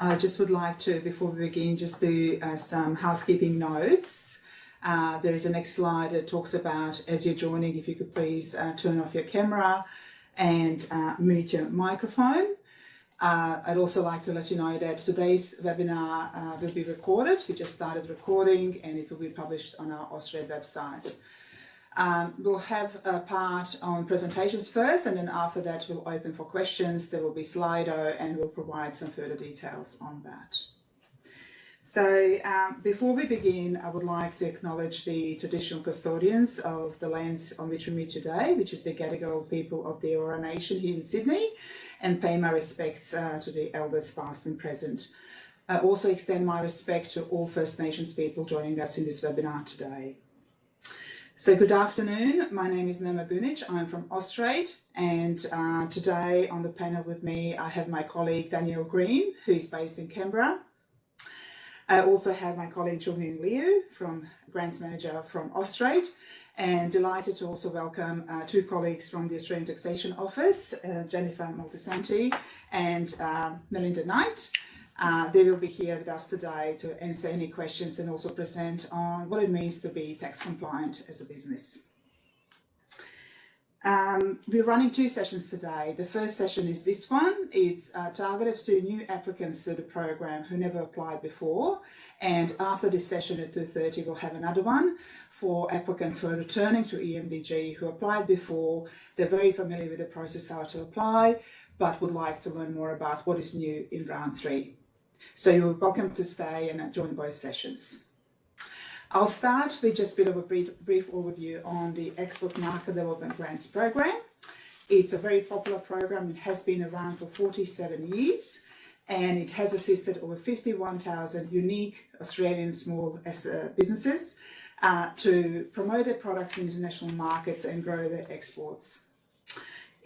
I just would like to, before we begin, just do uh, some housekeeping notes. Uh, there is a next slide that talks about, as you're joining, if you could please uh, turn off your camera and uh, mute your microphone. Uh, I'd also like to let you know that today's webinar uh, will be recorded. We just started recording and it will be published on our Austrade website. Um, we'll have a part on presentations first and then after that we'll open for questions. There will be Slido and we'll provide some further details on that. So um, before we begin, I would like to acknowledge the traditional custodians of the lands on which we meet today, which is the Gadigal people of the Eora Nation here in Sydney, and pay my respects uh, to the elders past and present. I also extend my respect to all First Nations people joining us in this webinar today. So good afternoon, my name is Nema Gunic, I'm from Austrade and uh, today on the panel with me I have my colleague Danielle Green who is based in Canberra. I also have my colleague Chungmin Liu from Grants Manager from Austrade and delighted to also welcome uh, two colleagues from the Australian Taxation Office, uh, Jennifer Moltisanti and uh, Melinda Knight. Uh, they will be here with us today to answer any questions and also present on what it means to be tax compliant as a business. Um, we're running two sessions today. The first session is this one. It's uh, targeted to new applicants to the program who never applied before. And after this session at 2.30, we'll have another one for applicants who are returning to EMDG who applied before. They're very familiar with the process how to apply, but would like to learn more about what is new in round three. So you're welcome to stay and join both sessions. I'll start with just a bit of a brief, brief overview on the Export Market Development Grants Program. It's a very popular program. It has been around for 47 years and it has assisted over 51,000 unique Australian small uh, businesses uh, to promote their products in international markets and grow their exports.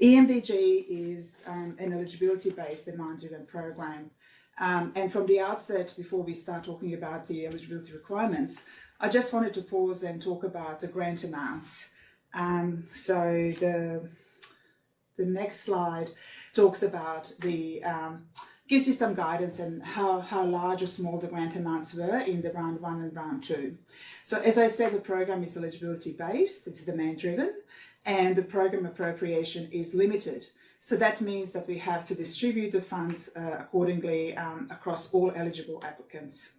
EMDG is um, an eligibility-based demand-driven program um, and from the outset, before we start talking about the eligibility requirements, I just wanted to pause and talk about the grant amounts. Um, so the, the next slide talks about the, um, gives you some guidance and how, how large or small the grant amounts were in the round one and round two. So as I said, the program is eligibility based, it's demand driven, and the program appropriation is limited. So that means that we have to distribute the funds uh, accordingly um, across all eligible applicants.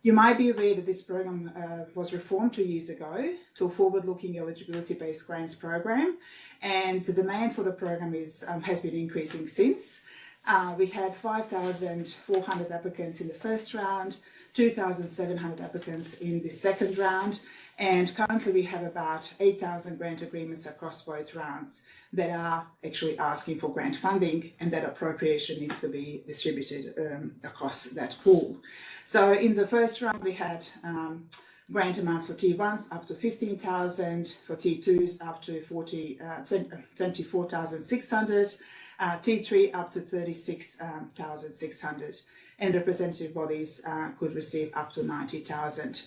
You might be aware that this program uh, was reformed two years ago to a forward-looking eligibility-based grants program, and the demand for the program is, um, has been increasing since. Uh, we had 5,400 applicants in the first round, 2,700 applicants in the second round, and currently we have about 8,000 grant agreements across both rounds that are actually asking for grant funding and that appropriation needs to be distributed um, across that pool. So in the first round we had um, grant amounts for T1s up to 15,000, for T2s up to 40, uh, 24,600, uh, T3 up to 36,600 um, and representative bodies uh, could receive up to 90,000.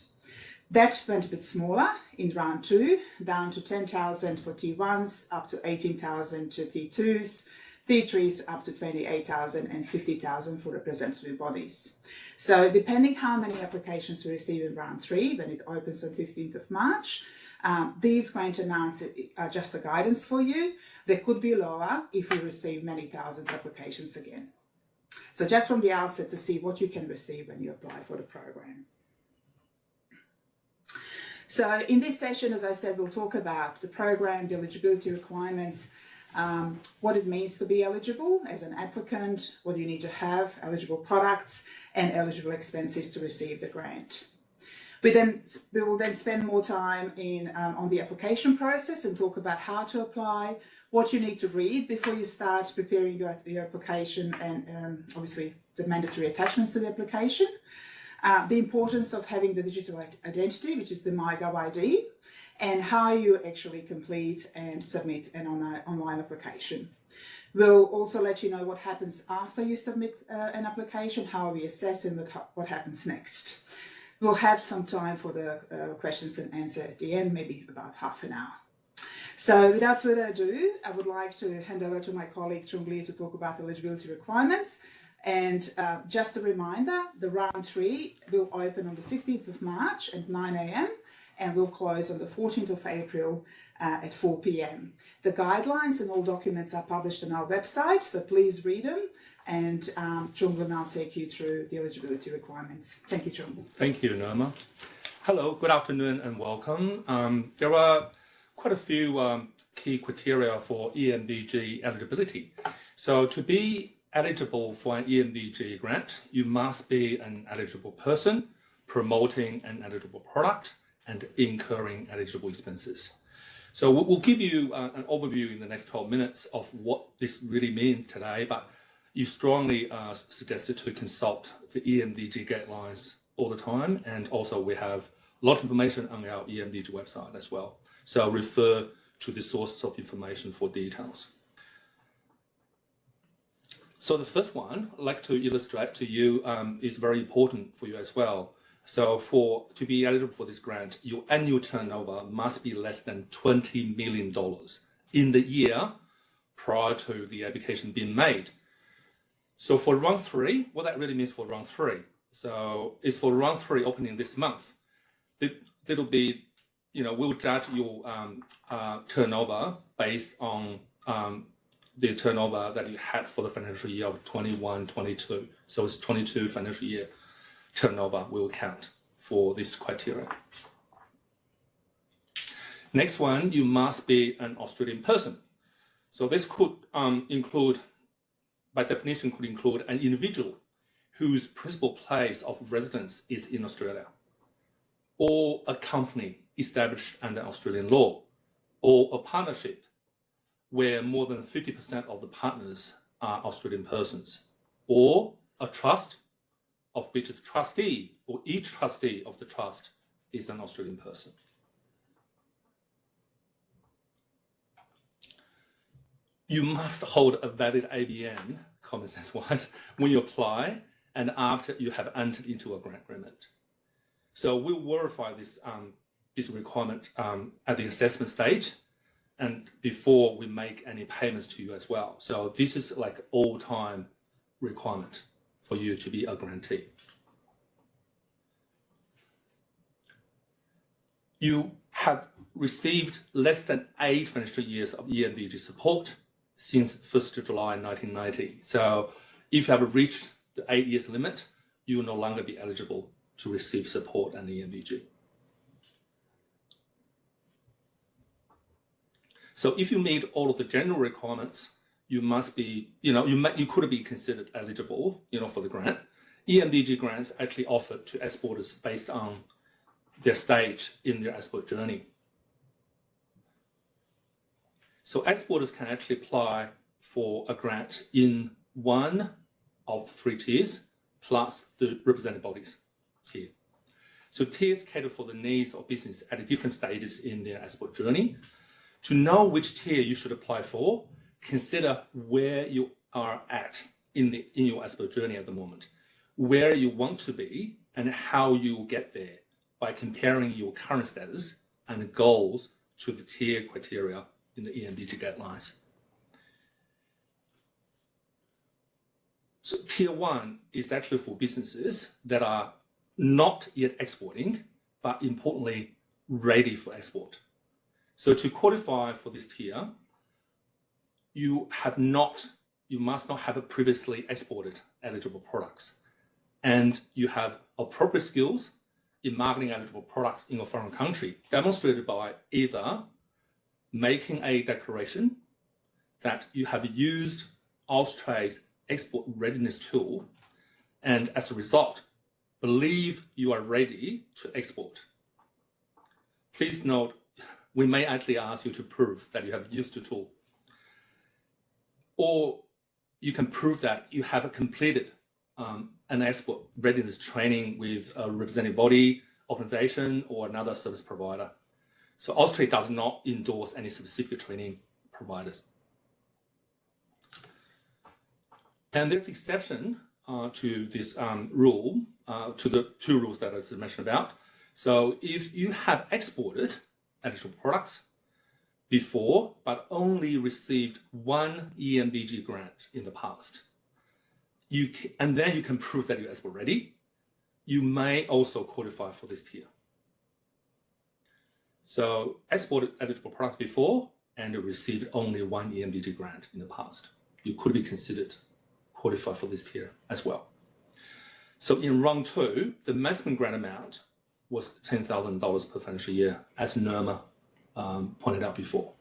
That went a bit smaller in round two, down to 10,000 for T1s, up to 18,000 to T2s, T3s up to 28,000 and 50,000 for representative bodies. So depending how many applications we receive in round three, when it opens on 15th of March, um, these grant amounts are just a guidance for you. They could be lower if we receive many thousands of applications again. So just from the outset to see what you can receive when you apply for the program. So in this session, as I said, we'll talk about the program, the eligibility requirements, um, what it means to be eligible as an applicant, what you need to have, eligible products and eligible expenses to receive the grant. We then we will then spend more time in um, on the application process and talk about how to apply, what you need to read before you start preparing your, your application and um, obviously the mandatory attachments to the application. Uh, the importance of having the digital identity, which is the MyGov ID, and how you actually complete and submit an online application. We'll also let you know what happens after you submit uh, an application, how we assess and what happens next. We'll have some time for the uh, questions and answer at the end, maybe about half an hour. So without further ado, I would like to hand over to my colleague Chung Li to talk about the eligibility requirements And uh, just a reminder, the round three will open on the 15th of March at 9 a.m. and will close on the 14th of April uh, at 4 p.m. The guidelines and all documents are published on our website, so please read them. And um, Chung will now take you through the eligibility requirements. Thank you, Chung. Thank you, Norma. Hello, good afternoon and welcome. Um, there are quite a few um, key criteria for EMDG eligibility. So to be eligible for an EMDG grant, you must be an eligible person promoting an eligible product and incurring eligible expenses. So we'll give you uh, an overview in the next 12 minutes of what this really means today, but you strongly uh, suggested to consult the EMDG guidelines all the time, and also we have a lot of information on our EMDG website as well. So refer to the sources of information for details. So the first one I'd like to illustrate to you um, is very important for you as well. So for to be eligible for this grant, your annual turnover must be less than $20 million in the year prior to the application being made. So for round three, what that really means for round three. So it's for round three opening this month. It, it'll be, you know, we'll judge your um, uh, turnover based on um, the turnover that you had for the financial year of 21, 22. So it's 22 financial year turnover will count for this criteria. Next one, you must be an Australian person. So this could um, include, by definition, could include an individual whose principal place of residence is in Australia, or a company established under Australian law, or a partnership where more than 50% of the partners are Australian persons, or a trust of which the trustee or each trustee of the trust is an Australian person. You must hold a valid ABN, common sense wise, when you apply and after you have entered into a grant agreement. So we'll verify this, um, this requirement um, at the assessment stage and before we make any payments to you as well. So this is like all time requirement for you to be a grantee. You have received less than eight financial years of EMDG support since 1st of July 1990. So if you have reached the eight years limit, you will no longer be eligible to receive support and EMDG. So if you meet all of the general requirements, you must be, you know, you, may, you could be considered eligible, you know, for the grant. EMDG grants actually offered to exporters based on their stage in their export journey. So exporters can actually apply for a grant in one of the three tiers plus the represented bodies tier. So tiers cater for the needs of business at different stages in their export journey. To know which tier you should apply for, consider where you are at in, the, in your expert journey at the moment, where you want to be and how you will get there by comparing your current status and goals to the tier criteria in the EMDG guidelines. So tier one is actually for businesses that are not yet exporting, but importantly, ready for export. So to qualify for this tier, you have not, you must not have previously exported eligible products. And you have appropriate skills in marketing eligible products in a foreign country, demonstrated by either making a declaration that you have used Australia's export readiness tool, and as a result, believe you are ready to export. Please note, we may actually ask you to prove that you have used the tool or you can prove that you have completed um, an export readiness training with a representative body, organization, or another service provider. So Austrade does not endorse any specific training providers. And there's exception uh, to this um, rule, uh, to the two rules that I just mentioned about. So if you have exported eligible products before, but only received one EMDG grant in the past. you can, and then you can prove that you're export ready, you may also qualify for this tier. So export eligible products before and received only one EMDG grant in the past. You could be considered qualified for this tier as well. So in round two, the maximum grant amount was $10,000 per financial year, as Nirma um, pointed out before.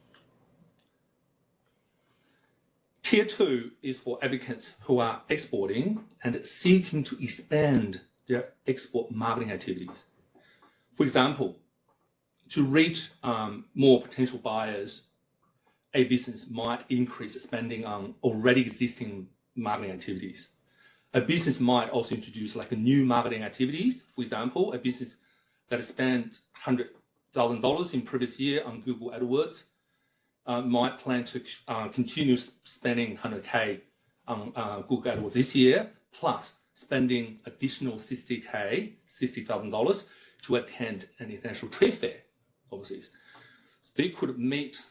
Tier two is for applicants who are exporting and seeking to expand their export marketing activities. For example, to reach um, more potential buyers, a business might increase spending on already existing marketing activities. A business might also introduce like new marketing activities. For example, a business that spent $100,000 in previous year on Google AdWords uh, might plan to uh, continue spending 100K on uh, Google AdWords this year, plus spending additional 60K, $60,000 to attend an international trade fair overseas. They could meet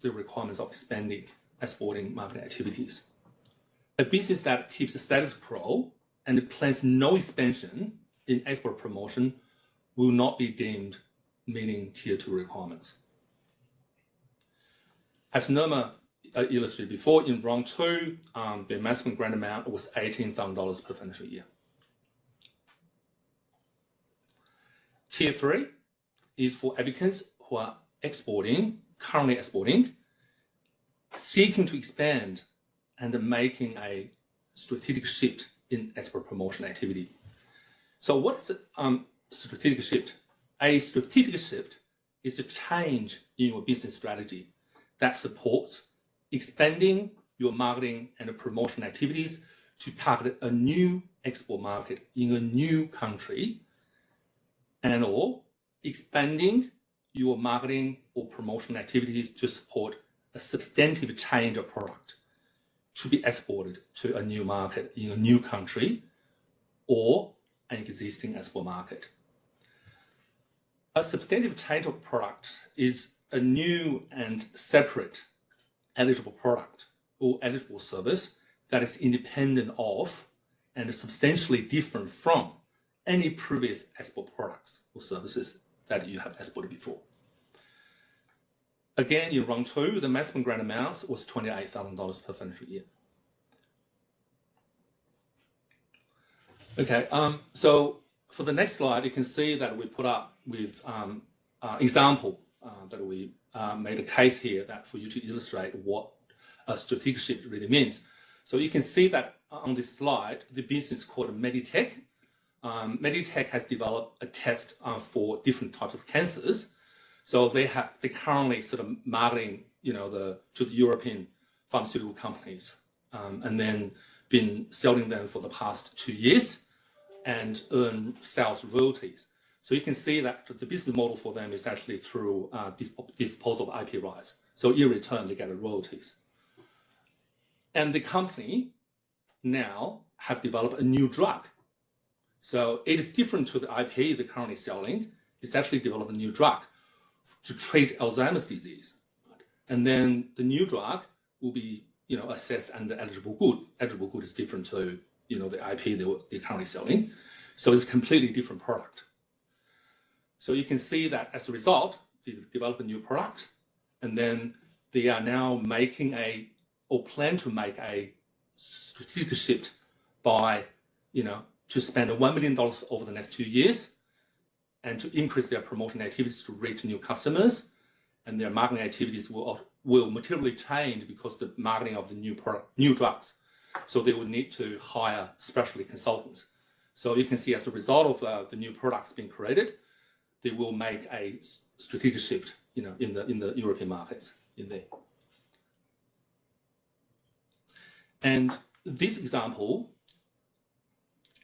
the requirements of expanding exporting marketing activities. A business that keeps the status quo and plans no expansion in export promotion will not be deemed meeting tier two requirements. As Nirma uh, illustrated before, in round two, um, the maximum grant amount was $18,000 per financial year. Tier three is for applicants who are exporting, currently exporting, seeking to expand and making a strategic shift in export promotion activity. So what is um, strategic shift? A strategic shift is a change in your business strategy that supports expanding your marketing and promotion activities to target a new export market in a new country and or expanding your marketing or promotion activities to support a substantive change of product to be exported to a new market in a new country or an existing export market. A substantive of product is a new and separate eligible product or eligible service that is independent of and substantially different from any previous export products or services that you have exported before. Again, in round two, the maximum grant amount was $28,000 per financial year. Okay, um, so for the next slide, you can see that we put up with um, uh, example uh, that we uh, made a case here that for you to illustrate what a strategic shift really means. So you can see that on this slide, the business called Meditech. Um, Meditech has developed a test uh, for different types of cancers so they have they currently sort of marketing, you know, the to the European pharmaceutical companies, um, and then been selling them for the past two years, and earn sales royalties. So you can see that the business model for them is actually through uh, disposal of IP rights. So in return, they get royalties. And the company now have developed a new drug. So it is different to the IP they're currently selling. It's actually developed a new drug to treat Alzheimer's disease. And then the new drug will be, you know, assessed under eligible good. Eligible good is different to, you know, the IP they're currently selling. So it's a completely different product. So you can see that as a result, they develop a new product, and then they are now making a, or plan to make a strategic shift by, you know, to spend $1 million over the next two years and to increase their promotion activities to reach new customers. And their marketing activities will, will materially change because the marketing of the new product, new drugs. So they will need to hire specialty consultants. So you can see as a result of uh, the new products being created, they will make a strategic shift, you know, in the in the European markets in there. And this example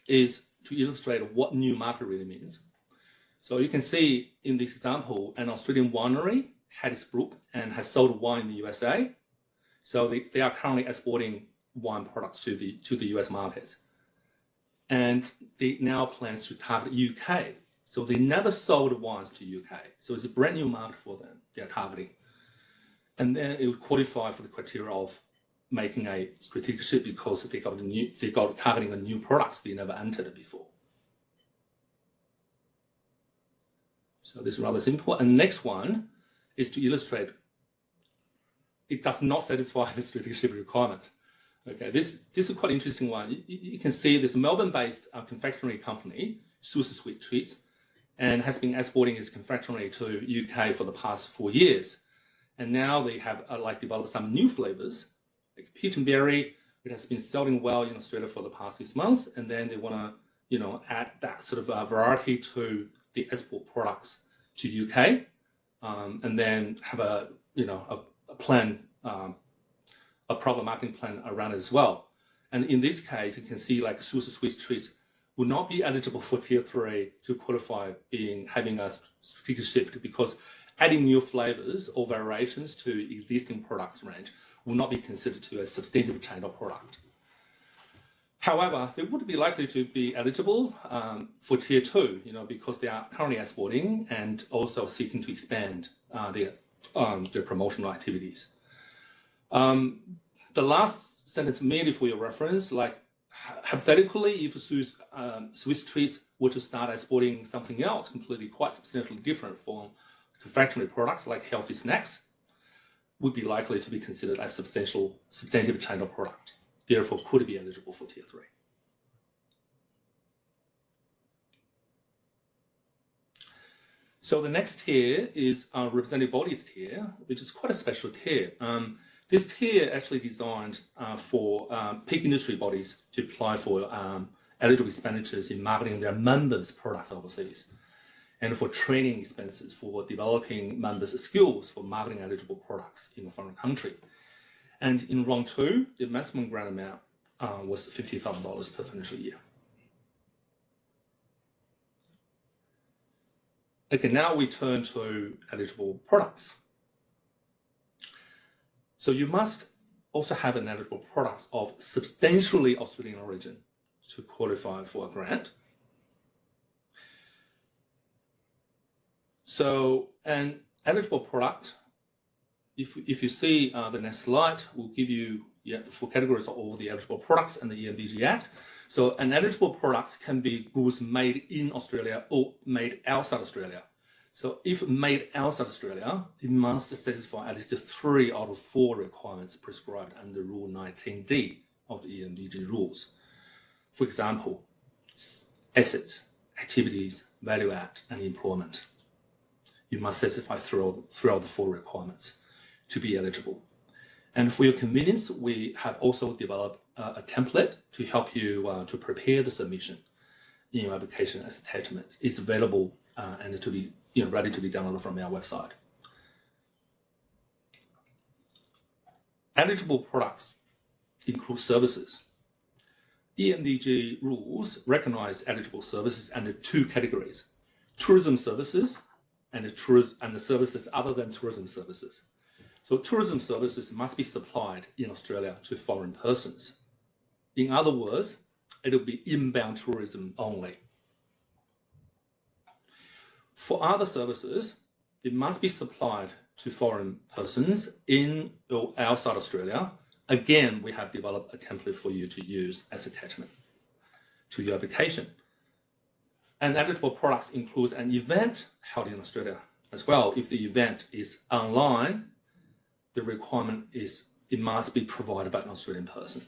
is to illustrate what new market really means. So you can see in this example, an Australian winery had its and has sold wine in the USA. So they, they are currently exporting wine products to the to the US markets. And they now plans to target UK. So they never sold wines to UK. So it's a brand new market for them they're targeting. And then it would qualify for the criteria of making a strategic shift because they got new, they got targeting a new products they never entered before. So this is rather simple. And next one is to illustrate it does not satisfy the strategic shift requirement. Okay, this, this is quite interesting one. You, you can see this Melbourne-based uh, confectionery company, Swiss Sweet Treats, and has been exporting its confectionery to UK for the past four years. And now they have uh, like developed some new flavors, like peach and berry. It has been selling well in Australia for the past six months, and then they want to, you know, add that sort of uh, variety to the export products to UK, um, and then have a, you know, a, a plan, um, a proper marketing plan around it as well. And in this case, you can see like Swiss Sweet Treats would not be eligible for tier three to qualify being having a strategic shift because adding new flavors or variations to existing products range will not be considered to a substantive change of product. However, they would be likely to be eligible um, for tier two, you know, because they are currently exporting and also seeking to expand uh, their um, their promotional activities. Um, the last sentence merely for your reference, like hypothetically, if Swiss, um, Swiss treats were to start exporting something else completely quite substantially different from confectionery products like healthy snacks, would be likely to be considered a substantial, substantive China product. Therefore, could be eligible for tier three. So the next tier is our representative bodies tier, which is quite a special tier. Um, this tier actually designed uh, for um, peak industry bodies to apply for um, eligible expenditures in marketing their members' products overseas, and for training expenses for developing members' skills for marketing eligible products in a foreign country. And in round two, the maximum grant amount uh, was $50,000 per financial year. Okay, now we turn to eligible products. So you must also have an eligible product of substantially Australian origin to qualify for a grant. So an eligible product, if, if you see uh, the next slide, will give you yeah, the full categories of all the eligible products and the EMDG Act. So an eligible product can be goods made in Australia or made outside Australia. So if made outside Australia, it must satisfy at least three out of four requirements prescribed under Rule 19D of the EMDG rules. For example, assets, activities, value add, and employment. You must satisfy throughout, throughout the four requirements to be eligible. And for your convenience, we have also developed uh, a template to help you uh, to prepare the submission in your application as attachment. It's available uh, and to be you know, ready to be downloaded from our website. Eligible products include services. EMDG rules recognize eligible services under two categories, tourism services and the, and the services other than tourism services. So tourism services must be supplied in Australia to foreign persons. In other words, it will be inbound tourism only. For other services, it must be supplied to foreign persons in or outside Australia. Again, we have developed a template for you to use as attachment to your application. And eligible products includes an event held in Australia as well. If the event is online, the requirement is it must be provided by an Australian person.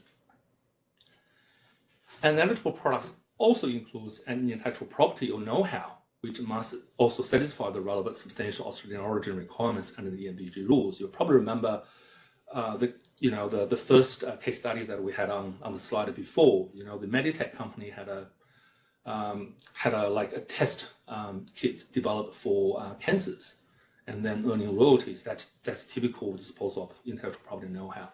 And eligible products also includes an intellectual property or know-how which must also satisfy the relevant substantial Australian origin requirements under the EMDG rules. You'll probably remember uh, the you know the the first uh, case study that we had on on the slide before. You know the Meditech company had a um, had a like a test um, kit developed for uh, cancers, and then earning royalties. That's that's typical disposal of intellectual property know-how.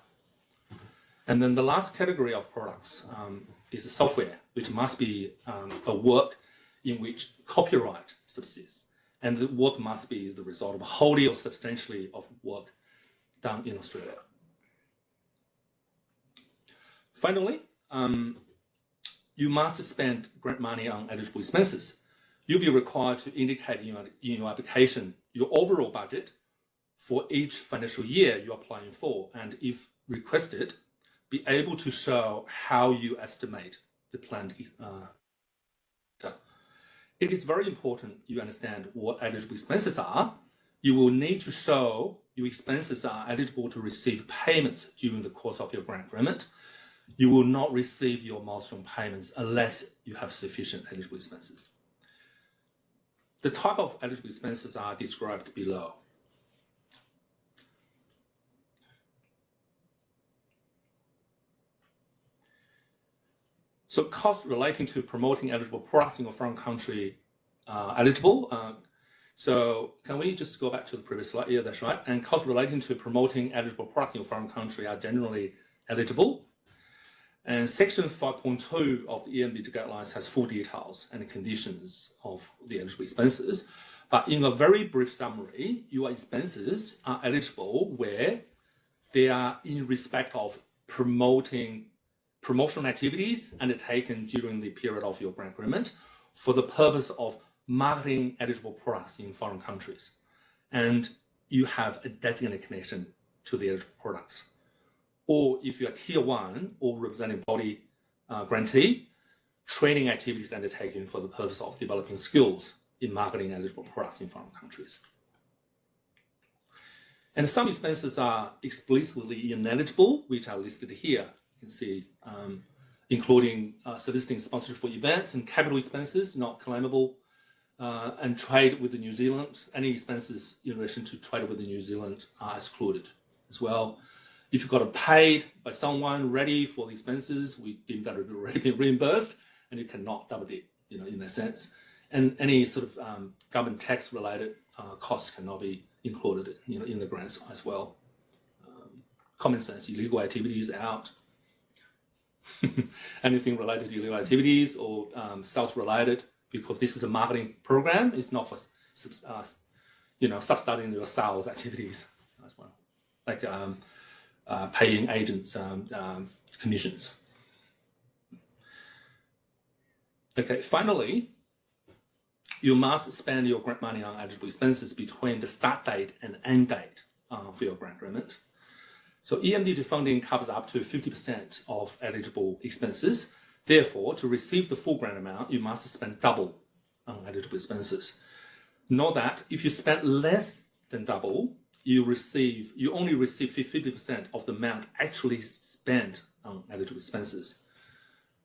And then the last category of products um, is software, which must be um, a work in which copyright subsists, and the work must be the result of wholly or substantially of work done in Australia. Finally, um, you must spend grant money on eligible expenses. You'll be required to indicate in your, in your application your overall budget for each financial year you're applying for, and if requested, be able to show how you estimate the planned uh, it is very important you understand what eligible expenses are. You will need to show your expenses are eligible to receive payments during the course of your grant agreement. You will not receive your milestone payments unless you have sufficient eligible expenses. The type of eligible expenses are described below. So costs relating to promoting eligible products in a foreign country uh, eligible. Uh, so can we just go back to the previous slide? Yeah, that's right. And costs relating to promoting eligible products in a foreign country are generally eligible. And section 5.2 of the EMDG guidelines has full details and conditions of the eligible expenses. But in a very brief summary, your expenses are eligible where they are in respect of promoting promotional activities undertaken during the period of your grant agreement for the purpose of marketing eligible products in foreign countries. And you have a designated connection to the eligible products. Or if you're tier one or representing body uh, grantee, training activities undertaken for the purpose of developing skills in marketing eligible products in foreign countries. And some expenses are explicitly ineligible, which are listed here can see, um, including uh, soliciting sponsorship for events and capital expenses not claimable, uh, and trade with the New Zealand. Any expenses in relation to trade with the New Zealand are excluded as well. If you've got a paid by someone ready for the expenses, we deem that already been reimbursed, and you cannot double dip, you know, in that sense. And any sort of um, government tax related uh, costs cannot be included, you know, in the grants as well. Um, common sense, illegal activities out, anything related to illegal activities or um, sales related, because this is a marketing program. It's not for, uh, you know, subsidizing your sales activities as well, like um, uh, paying agents um, um, commissions. Okay, finally, you must spend your grant money on eligible expenses between the start date and end date uh, for your grant agreement. So EMDG funding covers up to 50% of eligible expenses. Therefore, to receive the full grant amount, you must spend double on eligible expenses. Note that if you spend less than double, you receive you only receive 50% of the amount actually spent on eligible expenses.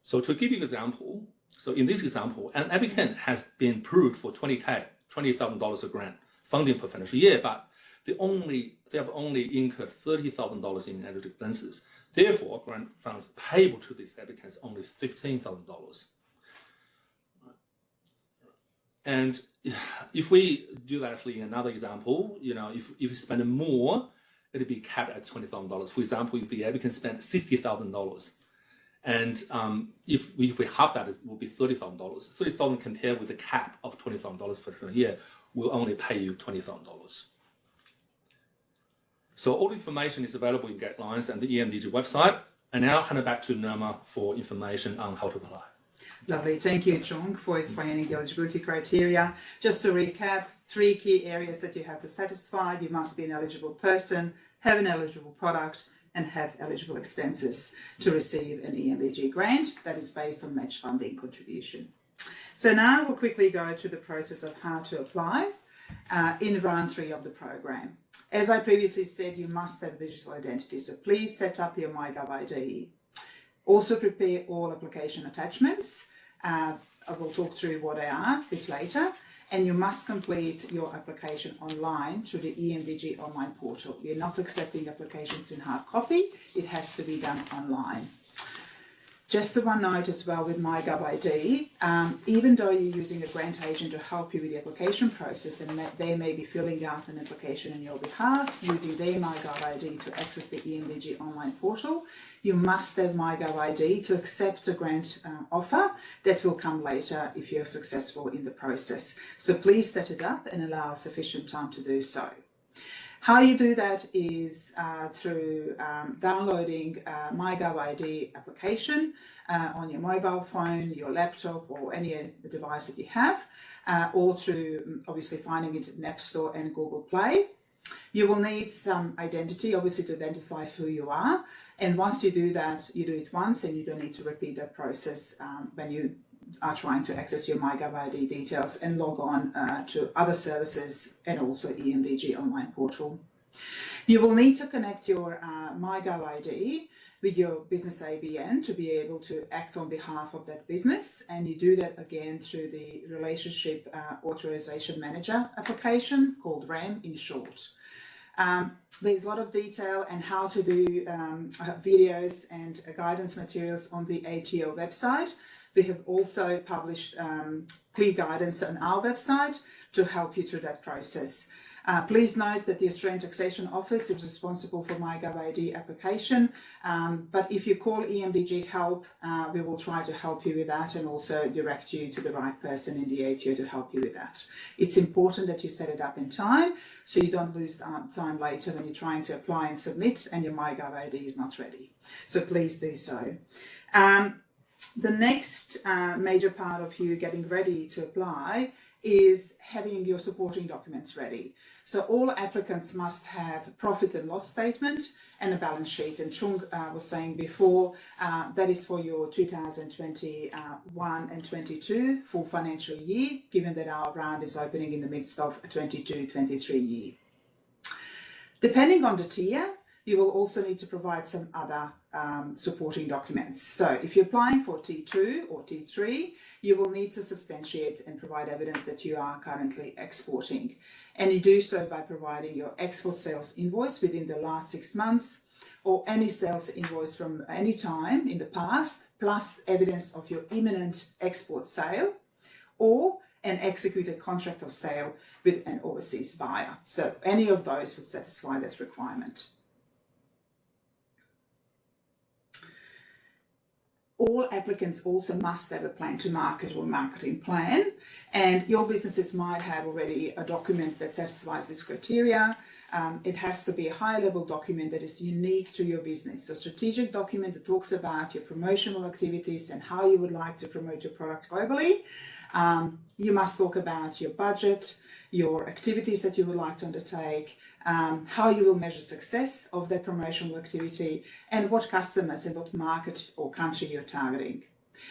So to give you an example, so in this example, an applicant has been approved for 20k, $20,000 a grant funding per financial year, but they only they have only incurred $30,000 in eligible expenses. Therefore, grant funds payable to these applicants only $15,000. And if we do that actually in another example, you know, if, if you spend more, it'll be capped at $20,000. For example, if the applicant spent $60,000, and um, if, we, if we have that, it will be $30,000. 30,000 compared with the cap of $20,000 per year, will only pay you $20,000. So all information is available in guidelines and the EMDG website. And now hand it back to Nirma for information on how to apply. Lovely. Thank you, Chong, for explaining the eligibility criteria. Just to recap, three key areas that you have to satisfy. You must be an eligible person, have an eligible product, and have eligible expenses to receive an EMDG grant that is based on match funding contribution. So now we'll quickly go to the process of how to apply uh, in round three of the program. As I previously said, you must have digital identity, so please set up your MyGov ID. Also prepare all application attachments. Uh, I will talk through what they are a bit later. And you must complete your application online through the EMDG online portal. We're not accepting applications in hard copy. It has to be done online. Just the one note as well with MyGovID, um, even though you're using a grant agent to help you with the application process and they may be filling out an application on your behalf using their MyGovID to access the EMDG online portal, you must have MyGovID to accept a grant uh, offer that will come later if you're successful in the process. So please set it up and allow sufficient time to do so. How you do that is uh, through um, downloading uh, MyGovID application uh, on your mobile phone, your laptop or any device that you have, uh, or through obviously finding it in App Store and Google Play. You will need some identity, obviously, to identify who you are. And once you do that, you do it once and you don't need to repeat that process um, when you are trying to access your MyGov ID details and log on uh, to other services and also EMDG online portal. You will need to connect your uh, MyGov ID with your business ABN to be able to act on behalf of that business. And you do that again through the Relationship uh, Authorization Manager application called RAM in short. Um, there's a lot of detail and how to do um, uh, videos and uh, guidance materials on the ATO website. We have also published um, clear guidance on our website to help you through that process. Uh, please note that the Australian Taxation Office is responsible for MyGovID application, um, but if you call EMDG Help, uh, we will try to help you with that and also direct you to the right person in the ATO to help you with that. It's important that you set it up in time so you don't lose time later when you're trying to apply and submit and your MyGovID is not ready. So please do so. Um, the next uh, major part of you getting ready to apply is having your supporting documents ready. So all applicants must have profit and loss statement and a balance sheet. And Chung uh, was saying before, uh, that is for your 2021 and 22 full financial year, given that our round is opening in the midst of a 22-23 year. Depending on the tier, you will also need to provide some other um, supporting documents. So if you're applying for T2 or T3, you will need to substantiate and provide evidence that you are currently exporting. And you do so by providing your export sales invoice within the last six months or any sales invoice from any time in the past, plus evidence of your imminent export sale or an executed contract of sale with an overseas buyer. So any of those would satisfy that requirement. All applicants also must have a plan to market or marketing plan and your businesses might have already a document that satisfies this criteria. Um, it has to be a high level document that is unique to your business. A strategic document that talks about your promotional activities and how you would like to promote your product globally. Um, you must talk about your budget, your activities that you would like to undertake, um, how you will measure success of that promotional activity, and what customers and what market or country you're targeting.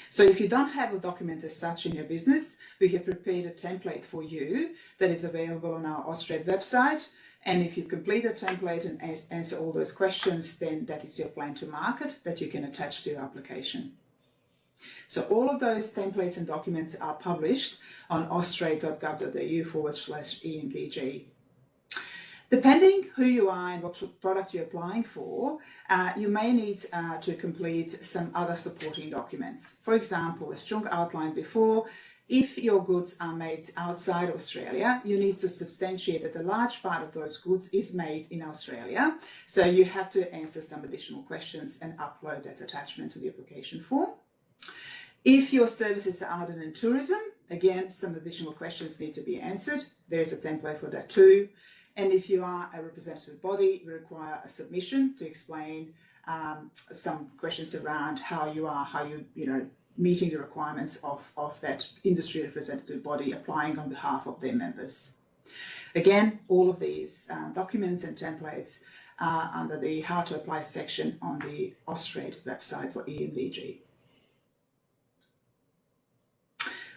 So if you don't have a document as such in your business, we have prepared a template for you that is available on our Austrade website. And if you complete the template and answer all those questions, then that is your plan to market that you can attach to your application. So all of those templates and documents are published on austrade.gov.au forward slash EMDG. Depending who you are and what product you're applying for, uh, you may need uh, to complete some other supporting documents. For example, as Chung outlined before, if your goods are made outside Australia, you need to substantiate that a large part of those goods is made in Australia. So you have to answer some additional questions and upload that attachment to the application form. If your services are art and tourism, again, some additional questions need to be answered. There's a template for that too. And if you are a representative body, we require a submission to explain um, some questions around how you are, how you, you know, meeting the requirements of, of that industry representative body applying on behalf of their members. Again, all of these uh, documents and templates are under the how to apply section on the Austrade website for EMDG.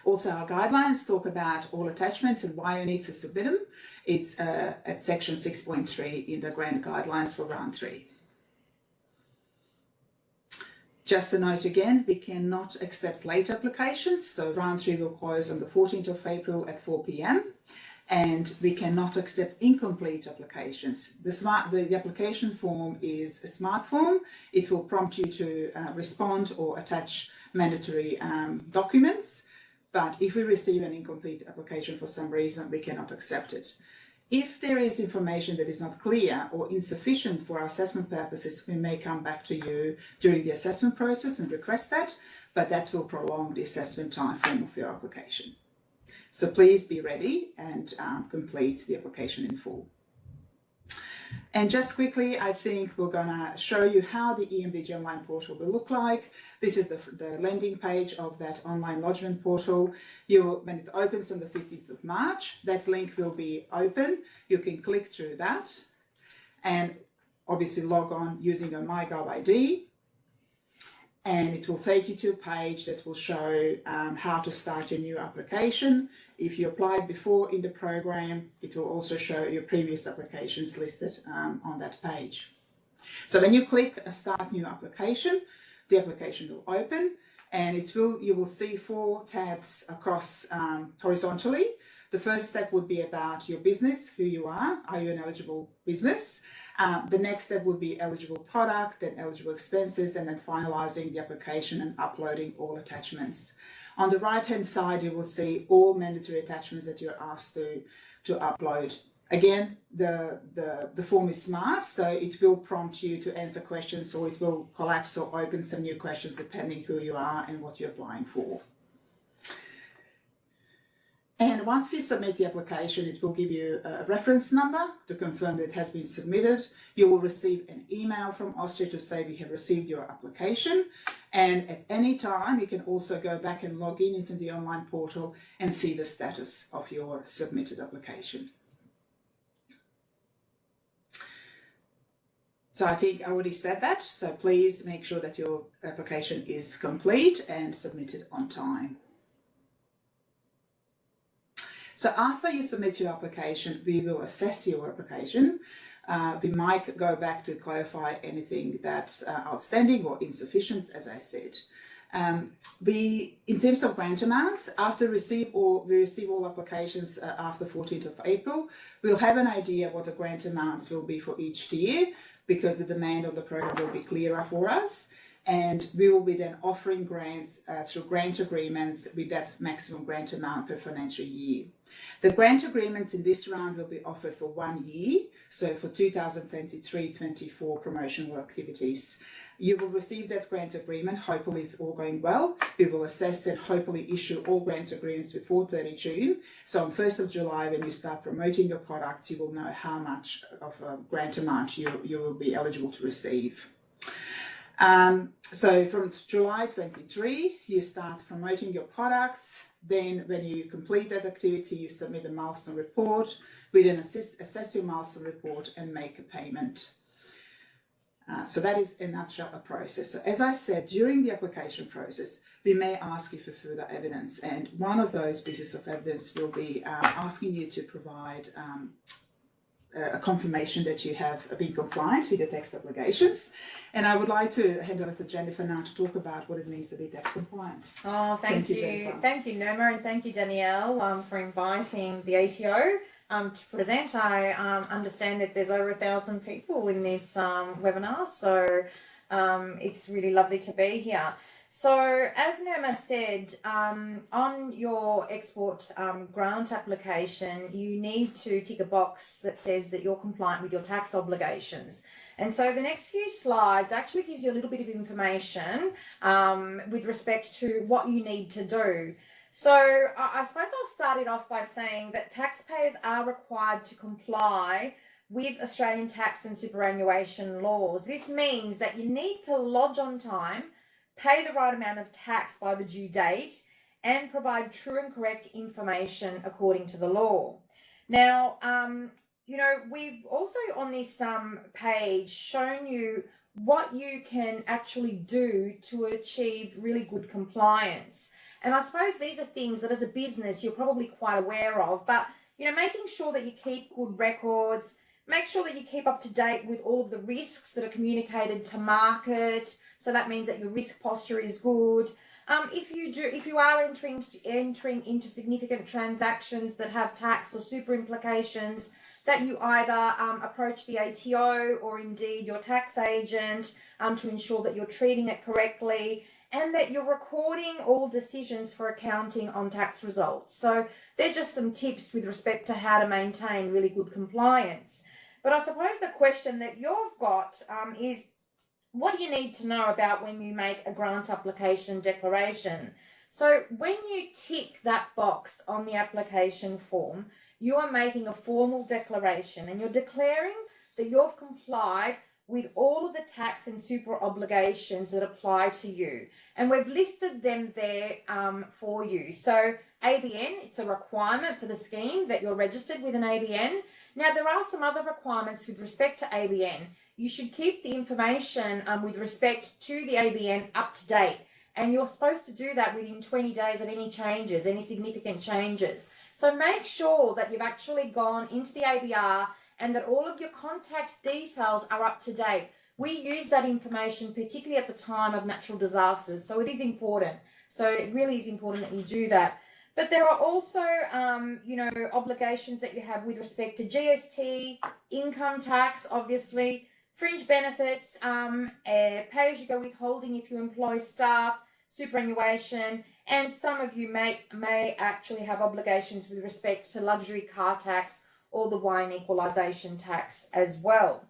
Also, our guidelines talk about all attachments and why you need to submit them. It's uh, at section 6.3 in the grant guidelines for round three. Just a note again, we cannot accept late applications. So round three will close on the 14th of April at 4 p.m. And we cannot accept incomplete applications. The, smart, the, application form is a smart form. It will prompt you to uh, respond or attach mandatory um, documents. But if we receive an incomplete application for some reason, we cannot accept it. If there is information that is not clear or insufficient for our assessment purposes, we may come back to you during the assessment process and request that, but that will prolong the assessment timeframe of your application. So please be ready and um, complete the application in full. And just quickly, I think we're going to show you how the EMDG online portal will look like. This is the, the landing page of that online lodgement portal. You, when it opens on the 15th of March, that link will be open. You can click through that. And obviously log on using your MyGov ID and it will take you to a page that will show um, how to start your new application. If you applied before in the program, it will also show your previous applications listed um, on that page. So when you click a start new application, the application will open and it will you will see four tabs across um, horizontally. The first step would be about your business, who you are, are you an eligible business? Uh, the next step would be eligible product, then eligible expenses, and then finalizing the application and uploading all attachments. On the right hand side, you will see all mandatory attachments that you're asked to, to upload. Again, the, the, the form is smart, so it will prompt you to answer questions or it will collapse or open some new questions depending who you are and what you're applying for. And once you submit the application, it will give you a reference number to confirm that it has been submitted. You will receive an email from Austrade to say we have received your application. And at any time, you can also go back and log in into the online portal and see the status of your submitted application. So I think I already said that. So please make sure that your application is complete and submitted on time. So after you submit your application, we will assess your application. Uh, we might go back to clarify anything that's uh, outstanding or insufficient, as I said. Um, we, in terms of grant amounts, after receive or we receive all applications uh, after 14th of April, we'll have an idea what the grant amounts will be for each year because the demand of the program will be clearer for us and we will be then offering grants uh, through grant agreements with that maximum grant amount per financial year. The grant agreements in this round will be offered for one year, so for 2023-24 promotional activities. You will receive that grant agreement, hopefully if all going well. We will assess and hopefully issue all grant agreements before 30 June. So on 1st of July, when you start promoting your products, you will know how much of a grant amount you, you will be eligible to receive. Um, so from July 23, you start promoting your products. Then when you complete that activity, you submit a milestone report. We then assess, assess your milestone report and make a payment. Uh, so that is in a nutshell a process. So as I said, during the application process, we may ask you for further evidence. And one of those pieces of evidence will be um, asking you to provide um, a confirmation that you have been compliant with the tax obligations. And I would like to hand over to Jennifer now to talk about what it means to be tax compliant. Oh, thank, thank you. you thank you, Nirma, and thank you, Danielle, um, for inviting the ATO um, to present. I um, understand that there's over a thousand people in this um, webinar, so um, it's really lovely to be here. So as Nirma said, um, on your export um, grant application, you need to tick a box that says that you're compliant with your tax obligations. And so the next few slides actually gives you a little bit of information um, with respect to what you need to do. So I, I suppose I'll start it off by saying that taxpayers are required to comply with Australian tax and superannuation laws. This means that you need to lodge on time pay the right amount of tax by the due date, and provide true and correct information according to the law. Now, um, you know, we've also on this um, page shown you what you can actually do to achieve really good compliance. And I suppose these are things that as a business you're probably quite aware of, but you know, making sure that you keep good records, make sure that you keep up to date with all of the risks that are communicated to market, so that means that your risk posture is good. Um, if you do, if you are entering entering into significant transactions that have tax or super implications, that you either um, approach the ATO or indeed your tax agent um, to ensure that you're treating it correctly and that you're recording all decisions for accounting on tax results. So they're just some tips with respect to how to maintain really good compliance. But I suppose the question that you've got um, is what you need to know about when you make a grant application declaration? So when you tick that box on the application form, you are making a formal declaration and you're declaring that you've complied with all of the tax and super obligations that apply to you. And we've listed them there um, for you. So ABN, it's a requirement for the scheme that you're registered with an ABN. Now, there are some other requirements with respect to ABN. You should keep the information um, with respect to the ABN up to date. And you're supposed to do that within 20 days of any changes, any significant changes. So make sure that you've actually gone into the ABR and that all of your contact details are up to date. We use that information particularly at the time of natural disasters, so it is important. So it really is important that you do that. But there are also, um, you know, obligations that you have with respect to GST, income tax, obviously, fringe benefits, um, uh, pay-as-you-go withholding if you employ staff, superannuation, and some of you may may actually have obligations with respect to luxury car tax or the wine equalisation tax as well.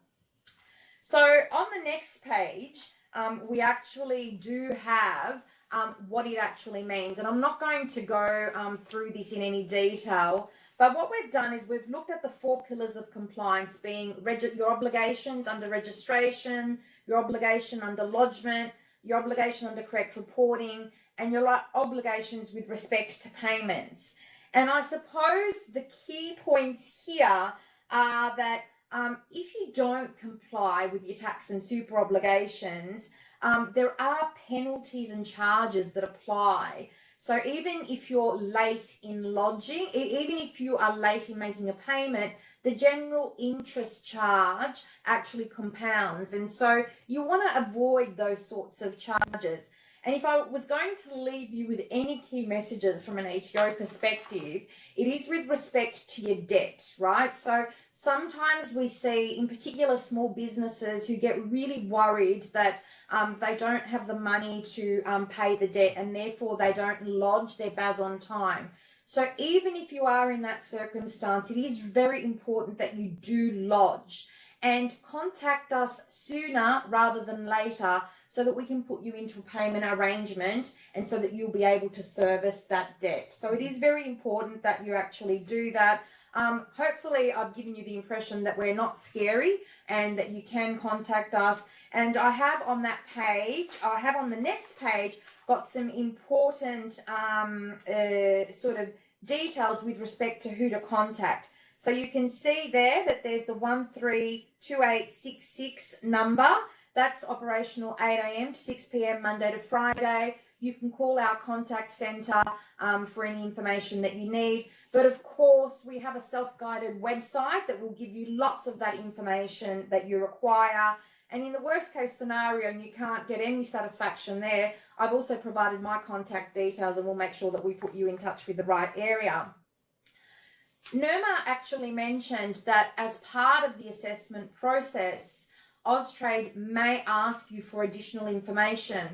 So on the next page, um, we actually do have um, what it actually means. And I'm not going to go um, through this in any detail, but what we've done is we've looked at the four pillars of compliance being your obligations under registration, your obligation under lodgement, your obligation under correct reporting, and your obligations with respect to payments. And I suppose the key points here are that um, if you don't comply with your tax and super obligations, um, there are penalties and charges that apply. So even if you're late in lodging, even if you are late in making a payment, the general interest charge actually compounds. And so you want to avoid those sorts of charges. And if I was going to leave you with any key messages from an ATO perspective, it is with respect to your debt, right? So sometimes we see, in particular, small businesses who get really worried that um, they don't have the money to um, pay the debt and therefore they don't lodge their BAS on time. So even if you are in that circumstance, it is very important that you do lodge and contact us sooner rather than later so that we can put you into a payment arrangement and so that you'll be able to service that debt. So it is very important that you actually do that. Um, hopefully I've given you the impression that we're not scary and that you can contact us. And I have on that page, I have on the next page, got some important um, uh, sort of details with respect to who to contact. So you can see there that there's the 132866 number. That's operational 8 a.m. to 6 p.m. Monday to Friday. You can call our contact centre um, for any information that you need. But of course, we have a self-guided website that will give you lots of that information that you require. And in the worst case scenario, and you can't get any satisfaction there, I've also provided my contact details and we'll make sure that we put you in touch with the right area. Nirma actually mentioned that as part of the assessment process, Austrade may ask you for additional information.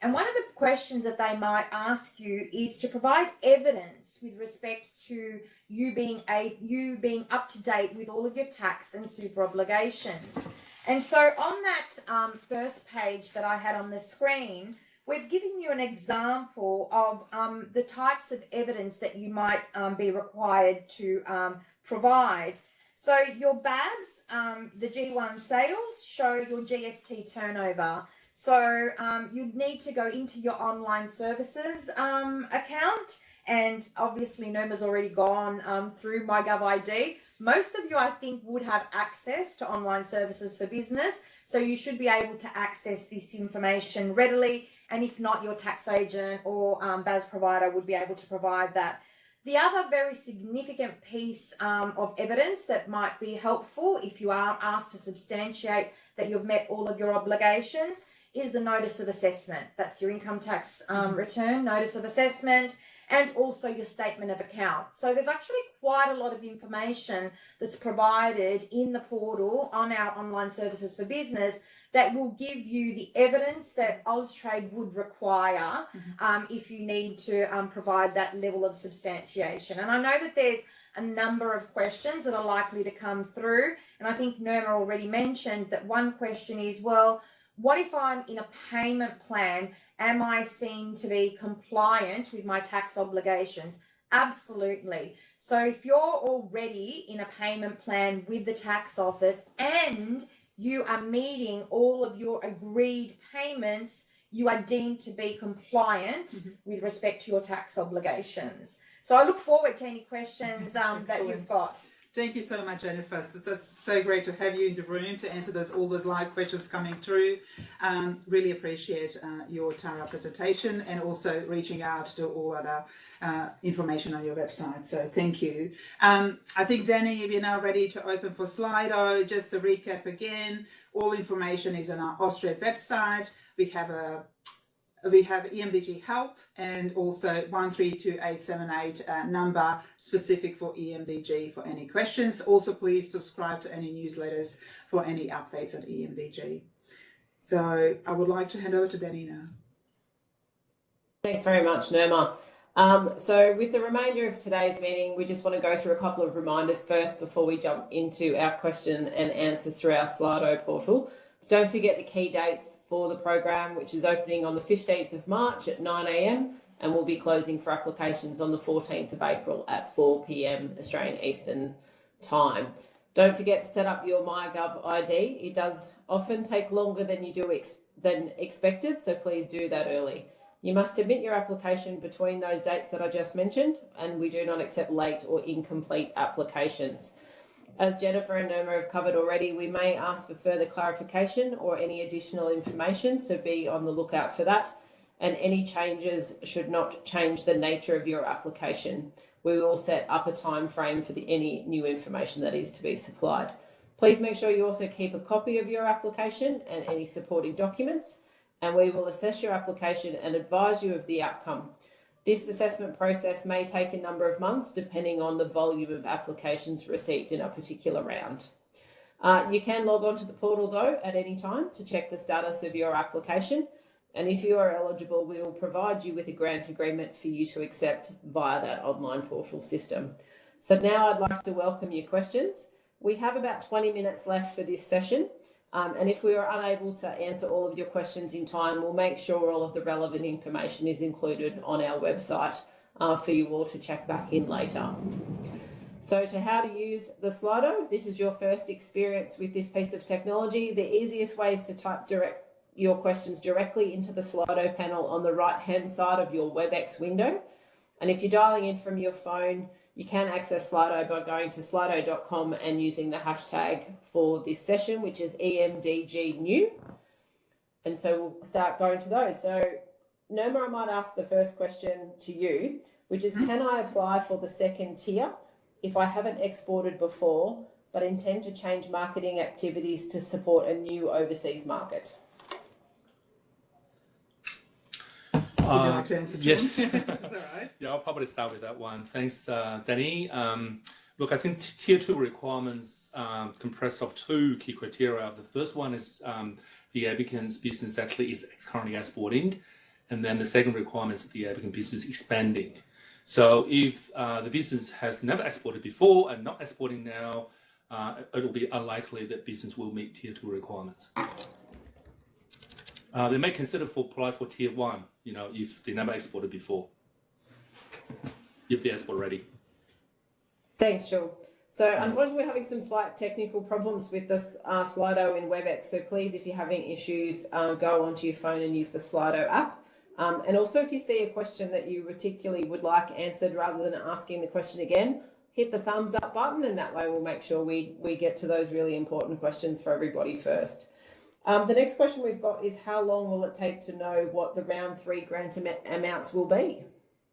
And one of the questions that they might ask you is to provide evidence with respect to you being a you being up to date with all of your tax and super obligations. And so on that um, first page that I had on the screen, We've given you an example of um, the types of evidence that you might um, be required to um, provide. So your BAS, um, the G1 sales, show your GST turnover. So um, you'd need to go into your online services um, account and obviously Noma's already gone through MyGovID. Most of you, I think, would have access to online services for business. So you should be able to access this information readily and if not, your tax agent or um, BAS provider would be able to provide that. The other very significant piece um, of evidence that might be helpful if you are asked to substantiate that you've met all of your obligations is the notice of assessment. That's your income tax um, mm-hmm. return, notice of assessment and also your statement of account. So there's actually quite a lot of information that's provided in the portal on our online services for business that will give you the evidence that Austrade would require mm-hmm. um, if you need to um, provide that level of substantiation. And I know that there's a number of questions that are likely to come through. And I think Nirma already mentioned that one question is, well, what if I'm in a payment plan Am I seen to be compliant with my tax obligations? Absolutely. So if you're already in a payment plan with the tax office and you are meeting all of your agreed payments, you are deemed to be compliant Mhm. with respect to your tax obligations. So I look forward to any questions um, that you've got. Thank you so much, Jennifer. It's so, so great to have you in the room to answer those all those live questions coming through. Um, really appreciate uh, your Tara presentation and also reaching out to all other uh, information on your website. So thank you. Um, I think Danny, if you're now ready to open for Slido. Just to recap again, all information is on our Austrade website. We have a we have EMDG help and also 132878 uh, number specific for EMDG for any questions. Also, please subscribe to any newsletters for any updates on EMDG. So I would like to hand over to Danny now. Thanks very much, Nirma. Um, so with the remainder of today's meeting, we just want to go through a couple of reminders first before we jump into our question and answers through our Slido portal. Don't forget the key dates for the program, which is opening on the 15th of March at 9am and will be closing for applications on the 14th of April at 4pm Australian Eastern Time. Don't forget to set up your MyGov ID. It does often take longer than you do ex- than expected, so please do that early. You must submit your application between those dates that I just mentioned, and we do not accept late or incomplete applications. As Jennifer and Nirma have covered already, we may ask for further clarification or any additional information, so be on the lookout for that. And any changes should not change the nature of your application. We will set up a time frame for the, any new information that is to be supplied. Please make sure you also keep a copy of your application and any supporting documents and we will assess your application and advise you of the outcome. This assessment process may take a number of months depending on the volume of applications received in a particular round. Uh, you can log on to the portal though at any time to check the status of your application. And if you are eligible, we will provide you with a grant agreement for you to accept via that online portal system. So now I'd like to welcome your questions. We have about 20 minutes left for this session. Um, and if we are unable to answer all of your questions in time, we'll make sure all of the relevant information is included on our website uh, for you all to check back in later. So to how to use the Slido, this is your first experience with this piece of technology. The easiest way is to type direct your questions directly into the Slido panel on the right hand side of your WebEx window. And if you're dialing in from your phone, you can access Slido by going to slido.com and using the hashtag for this session, which is E EMDGnew. And so we'll start going to those. So Noma, I might ask the first question to you, which is hmm. can I apply for the second tier if I haven't exported before, but intend to change marketing activities to support a new overseas market? Would you Uh, like to answer, John? yes. That's all right. Yeah, I'll probably start with that one. Thanks, uh, Danny. Um, look, I think tier two requirements um, compressed of two key criteria. The first one is um, the applicant's business actually is currently exporting, and then the second requirement is the applicant business expanding. So if uh, the business has never exported before and not exporting now, uh, it will be unlikely that business will meet tier two requirements. Uh, they may consider for apply for tier one, you know, if they never exported before if the export ready. Thanks, Jill. So unfortunately, we're having some slight technical problems with this uh, Slido in WebEx. So please, if you're having issues, uh, go onto your phone and use the Slido app. Um, and also, if you see a question that you particularly would like answered, rather than asking the question again, hit the thumbs up button, and that way we'll make sure we we get to those really important questions for everybody first. Um, the next question we've got is how long will it take to know what the round three grant am- amounts will be?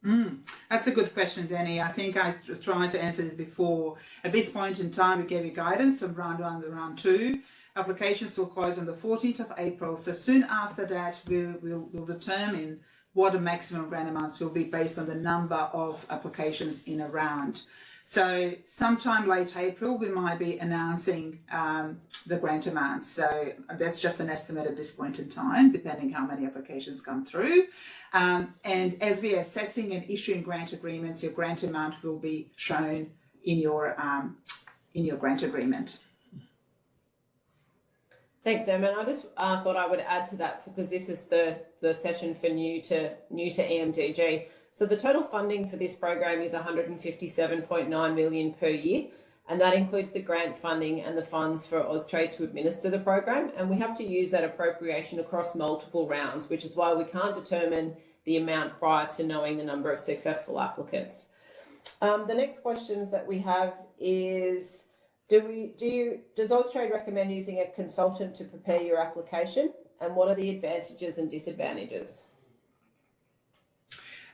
Mm, that's a good question, Danny. I think I tried to answer it before. At this point in time, we gave you guidance from round one to round two. Applications will close on the 14th of April. So soon after that, we'll, we'll, we'll determine what the maximum grant amounts will be based on the number of applications in a round. So sometime late April, we might be announcing um, the grant amounts. So that's just an estimate at this point in time, depending how many applications come through. Um, and as we are assessing and issuing grant agreements, your grant amount will be shown in your um, in your grant agreement. Thanks, Norman. I just uh, thought I would add to that because this is the, the session for new to new to EMDG. So the total funding for this program is 157.9 million per year, and that includes the grant funding and the funds for Austrade to administer the program. And we have to use that appropriation across multiple rounds, which is why we can't determine the amount prior to knowing the number of successful applicants. Um, the next questions that we have is, do we do you does Austrade recommend using a consultant to prepare your application, and what are the advantages and disadvantages?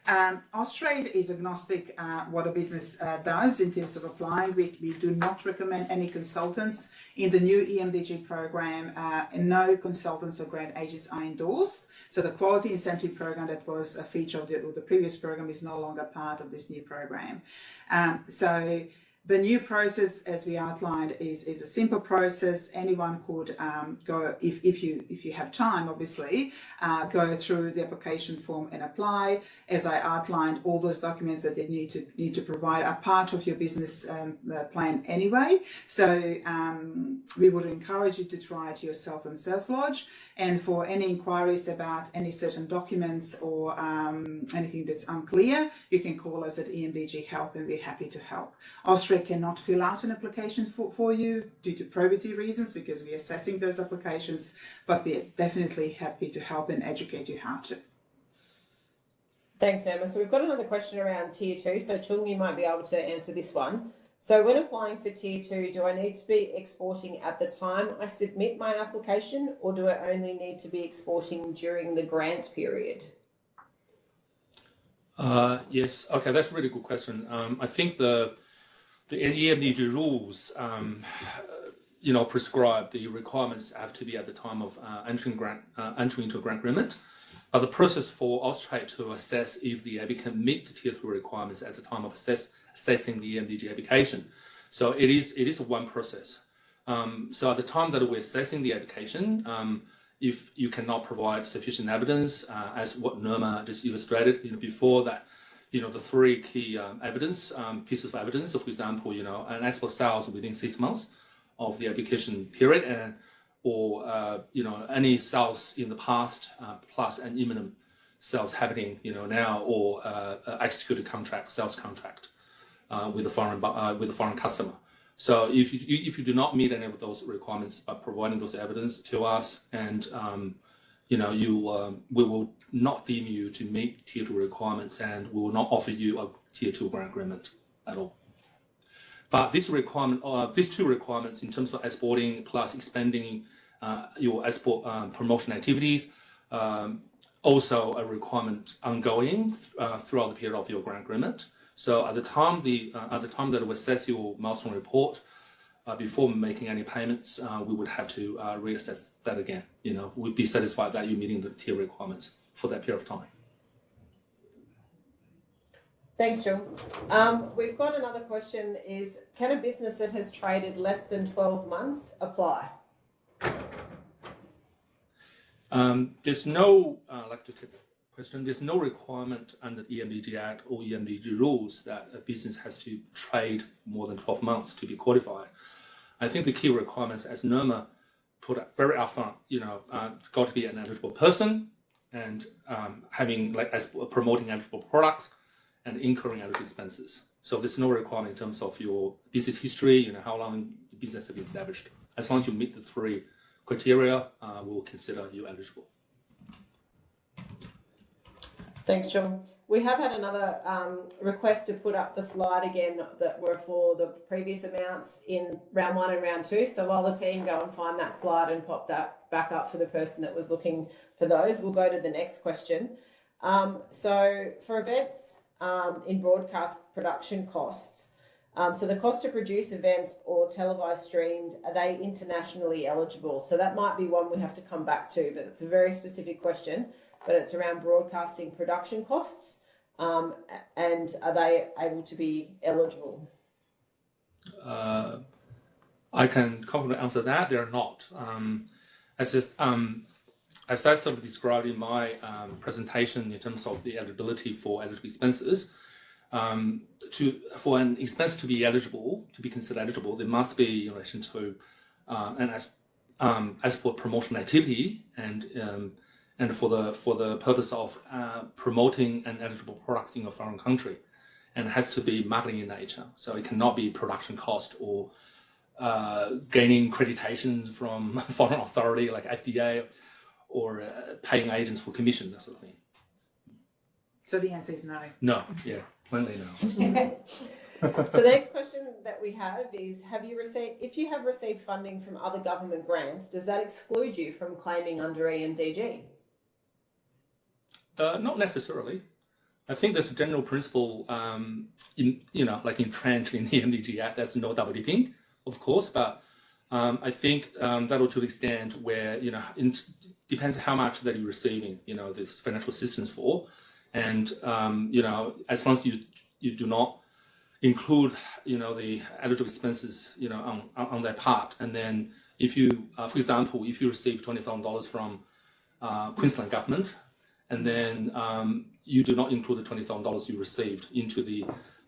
Um, Austrade is agnostic uh, what a business uh, does in terms of applying. We, we do not recommend any consultants in the new EMDG program. Uh, and no consultants or grant agents are endorsed. So the quality incentive program that was a feature of the, the previous program is no longer part of this new program. Um, so the new process, as we outlined, is, is a simple process. Anyone could um, go, if, if, you, if you have time, obviously, uh, go through the application form and apply. As I outlined, all those documents that they need to need to provide are part of your business um, uh, plan anyway. So um, we would encourage you to try it yourself and self-lodge. And for any inquiries about any certain documents or um, anything that's unclear, you can call us at EMDG Help and we're happy to help. Austrade cannot fill out an application for, for you due to probity reasons because we're assessing those applications, but we're definitely happy to help and educate you how to. Thanks, Emma. So we've got another question around tier two. So Chung, you might be able to answer this one. So when applying for tier two, do I need to be exporting at the time I submit my application or do I only need to be exporting during the grant period? Uh, yes, okay, that's a really good question. Um, I think the the EMDG rules, um, you know, prescribe the requirements have to be at the time of uh, entering grant uh, entering into a grant agreement. But the process for Austrade to assess if the applicant meet the tier two requirements at the time of assess, assessing the EMDG application. So it is it is one process. Um, so at the time that we're assessing the application, um, if you cannot provide sufficient evidence, uh, as what Norma just illustrated, you know, before that, you know, the three key um, evidence um, pieces of evidence. So, for example, you know, an export sales within six months of the application period, and or uh, you know, any sales in the past uh, plus an imminent sales happening, you know, now or uh, executed contract, sales contract uh, with a foreign uh, with a foreign customer. So if you if you do not meet any of those requirements by providing those evidence to us, and um, you know you um, we will not deem you to meet tier two requirements, and we will not offer you a tier two grant agreement at all. But this requirement, uh, these two requirements in terms of exporting plus expanding uh, your export um, promotion activities, um, also a requirement ongoing uh, throughout the period of your grant agreement. So at the time the uh, at the time that we assess your milestone report, uh, before making any payments, uh, we would have to uh, reassess that again. You know, we'd be satisfied that you're meeting the tier requirements for that period of time. Thanks, John. Um, we've got another question is, can a business that has traded less than 12 months apply? Um, there's no, uh, I'd like to the question, there's no requirement under the EMDG Act or EMDG rules that a business has to trade for more than 12 months to be qualified. I think the key requirements, as Norma put up very upfront, you know, uh, got to be an eligible person and um, having like as promoting eligible products and incurring eligible expenses. So there's no requirement in terms of your business history, you know, how long the business has been established. As long as you meet the three criteria, uh, we will consider you eligible. Thanks, John. We have had another um, request to put up the slide again that were for the previous amounts in round one and round two. So while the team go and find that slide and pop that back up for the person that was looking for those, we'll go to the next question. Um, so for events um, in broadcast production costs, um, so the cost to produce events or televised streamed, are they internationally eligible? So that might be one we have to come back to, but it's a very specific question but it's around broadcasting production costs um, and are they able to be eligible? Uh, I can confidently answer that they're not. Um, as, um, as I sort of described in my um, presentation in terms of the eligibility for eligible expenses, um, to for an expense to be eligible, to be considered eligible, there must be in relation to uh, an as, um, export promotion activity and and for the for the purpose of uh, promoting an eligible products in a foreign country. and it has to be marketing in nature. So it cannot be production cost or uh, gaining accreditations from foreign authority like FDA or uh, paying agents for commission, that sort of thing. So the answer is no. No, yeah, plainly no. So the next question that we have is, have you received, if you have received funding from other government grants, does that exclude you from claiming under EMDG? Uh, not necessarily. I think there's a general principle, um, in you know, like entrenched in the MDG Act. That's no double dipping, of course, but um, I think um, that'll to the extent where you know, in, depends how much that you're receiving, you know, this financial assistance for, and um, you know, as long as you you do not include, you know, the eligible expenses, you know, on on, that part, and then if you, uh, for example, if you receive twenty thousand dollars from uh, Queensland government, and then um, you do not include the twenty thousand dollars you received into the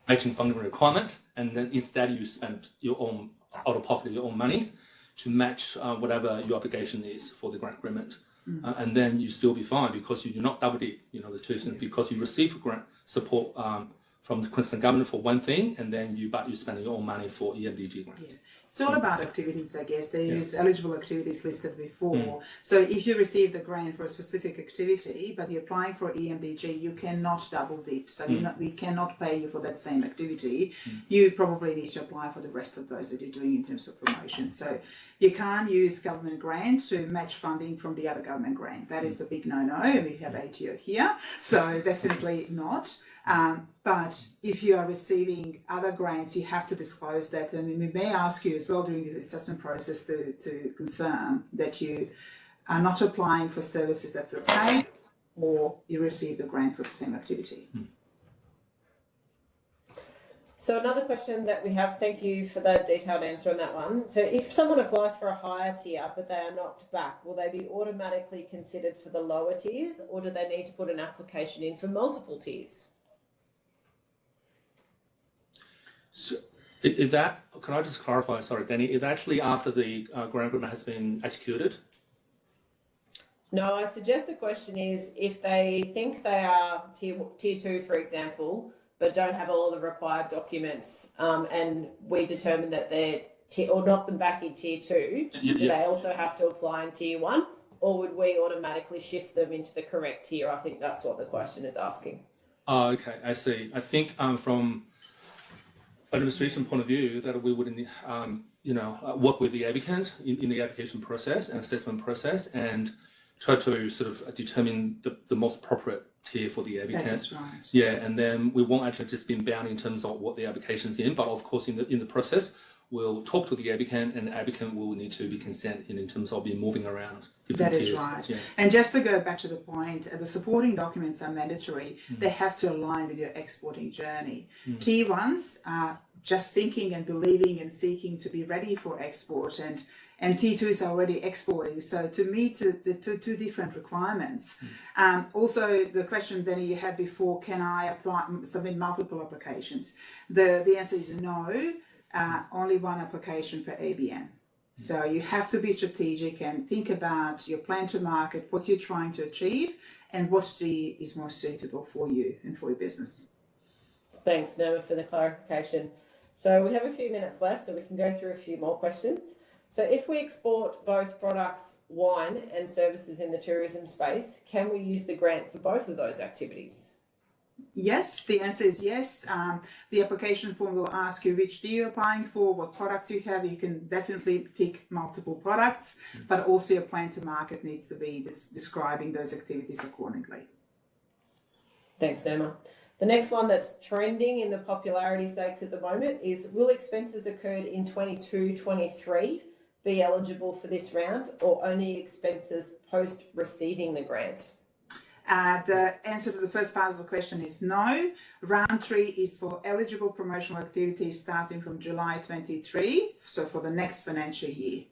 matching funding requirement, and then instead you spend your own out of pocket your own monies to match uh, whatever your obligation is for the grant agreement, uh, and then you still be fine because you do not double dip, you know, the two things because you receive grant support um, from the Queensland government for one thing, and then you but you spend your own money for EMDG grants. Yeah. It's all hmm. about activities, I guess. There is Yeah. eligible activities listed before. Hmm. So if you receive the grant for a specific activity, but you're applying for E EMDG, you cannot double dip. So you're hmm. not, we cannot pay you for that same activity. You probably need to apply for the rest of those that you're doing in terms of promotion. So you can't use government grant to match funding from the other government grant. That is a big no-no. We have ATO here, so definitely not. Um, but if you are receiving other grants, you have to disclose that, and we may ask you as well during the assessment process to, to confirm that you are not applying for services that were paid or you received a grant for the same activity. So another question that we have, thank you for the detailed answer on that one. So if someone applies for a higher tier but they are knocked back, will they be automatically considered for the lower tiers or do they need to put an application in for multiple tiers? So, is that, can I just clarify, sorry, Danny, is actually after the uh, grant agreement has been executed? No, I suggest the question is if they think they are tier, tier two, for example, but don't have all the required documents, um, and we determine that they're tier, or knock them back in tier two, Y- do yeah. they also have to apply in tier one? Or would we automatically shift them into the correct tier? I think that's what the question is asking. Oh, okay, I see. I think um, from administration point of view that we would, um, you know, uh, work with the applicant in, in the application process and assessment process and try to sort of determine the, the most appropriate tier for the applicant. right. Yeah, and then we won't actually just be bound in terms of what the application's in, but of course in the in the process we'll talk to the applicant and the applicant will need to be consent in, in terms of being moving around That is tiers. right. Yeah. And just to go back to the point, the supporting documents are mandatory. Mm. They have to align with your exporting journey. Mm. Tier ones are just thinking and believing and seeking to be ready for export, and and Tier twos are already exporting. So to meet the, two, two different requirements. Mm. Um, also, the question Danny you had before: Can I apply submit multiple applications? The the answer is no. Uh, only one application per ABN. So you have to be strategic and think about your plan to market, what you're trying to achieve, and what the, is most suitable for you and for your business. Thanks, Noma, for the clarification. So we have a few minutes left, so we can go through a few more questions. So if we export both products, wine and services in the tourism space, can we use the grant for both of those activities? Yes, the answer is yes. Um, the application form will ask you which deal you're applying for, what products you have. You can definitely pick multiple products, but also your plan to market needs to be des- describing those activities accordingly. Thanks, Emma. The next one that's trending in the popularity stakes at the moment is will expenses occurred in 22 23 be eligible for this round or only expenses post receiving the grant? Uh, the answer to the first part of the question is no. Round three is for eligible promotional activities starting from July 23, so for the next financial year.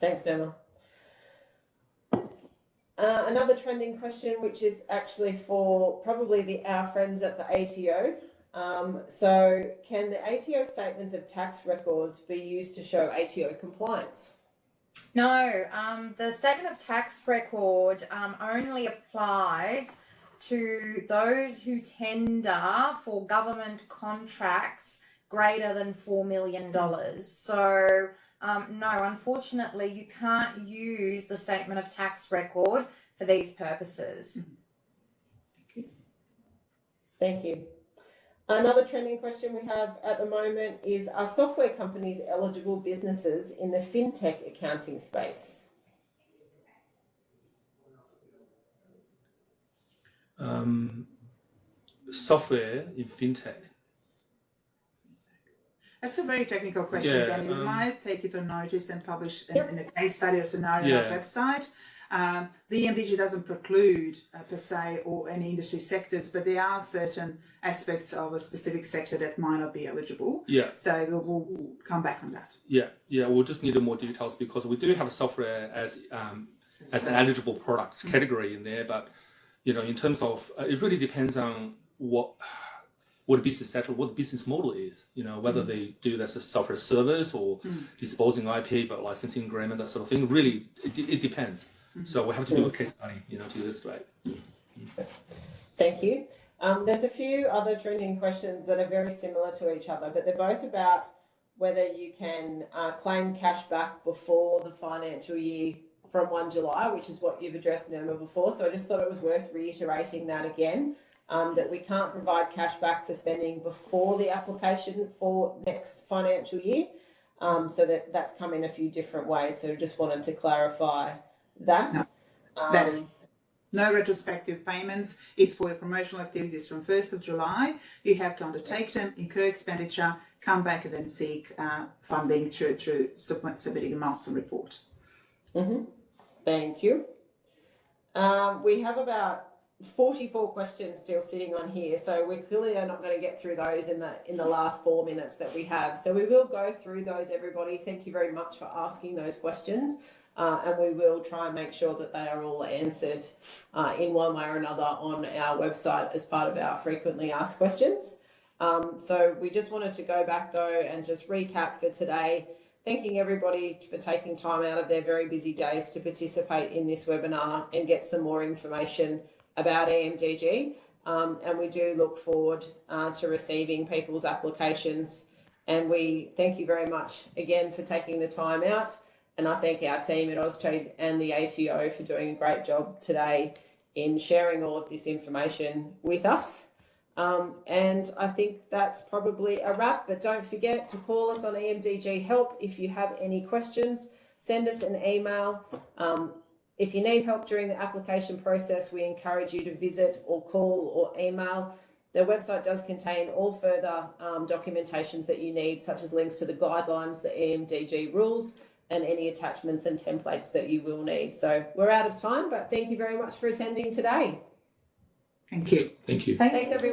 Thanks, Noma. Uh, another trending question, which is actually for probably the our friends at the ATO. Um, so, can the ATO statements of tax records be used to show ATO compliance? No, um, the statement of tax record um, only applies to those who tender for government contracts greater than $4 million. So, um, no, unfortunately, you can't use the statement of tax record for these purposes. Thank you. Another trending question we have at the moment is Are software companies eligible businesses in the fintech accounting space? Um, software in fintech. That's a very technical question, Yeah, Danny. We um, might take it on notice and publish in, Yep. in a case study or scenario on our website. Um, the EMDG doesn't preclude uh, per se or any industry sectors, but there are certain aspects of a specific sector that might not be eligible. Yeah, So we'll, we'll, come back on that. yeah, yeah. We'll just need more details because we do have software as um, as an eligible product category in there, but you know, in terms of uh, it really depends on what what the business sector, what the business model is. You know, whether they do that as a software service or disposing IP, but licensing agreement, that sort of thing. Really, it, it depends. So we have to do a case study, you know, to this illustrate. Thank you. Um, there's a few other trending questions that are very similar to each other, but they're both about whether you can uh, claim cash back before the financial year from 1 July, which is what you've addressed, Nirma, before. So I just thought it was worth reiterating that again, um, that we can't provide cash back for spending before the application for next financial year. Um, so that that's come in a few different ways. So just wanted to clarify that. No, that is- Um, No retrospective payments. It's for your promotional activities from 1st of July. You have to undertake them, incur expenditure, come back and then seek uh, funding through, through submit- submitting a milestone report. Thank you. Um, we have about 44 questions still sitting on here, so we clearly are not going to get through those in the in the last four minutes that we have. So we will go through those, everybody. Thank you very much for asking those questions. Uh, and we will try and make sure that they are all answered uh, in one way or another on our website as part of our frequently asked questions. Um, so we just wanted to go back though and just recap for today thanking everybody for taking time out of their very busy days to participate in this webinar and get some more information about EMDG. Um, and we do look forward uh, to receiving people's applications. And we thank you very much again for taking the time out. And I thank our team at Austrade and the ATO for doing a great job today in sharing all of this information with us. Um, and I think that's probably a wrap, but don't forget to call us on EMDG Help if you have any questions. Send us an email. Um, if you need help during the application process, we encourage you to visit or call or email. Their website does contain all further um, documentations that you need, such as links to the guidelines, the EMDG rules, and any attachments and templates that you will need. So we're out of time, but thank you very much for attending today. Thank you. Thank you. Thanks, everyone.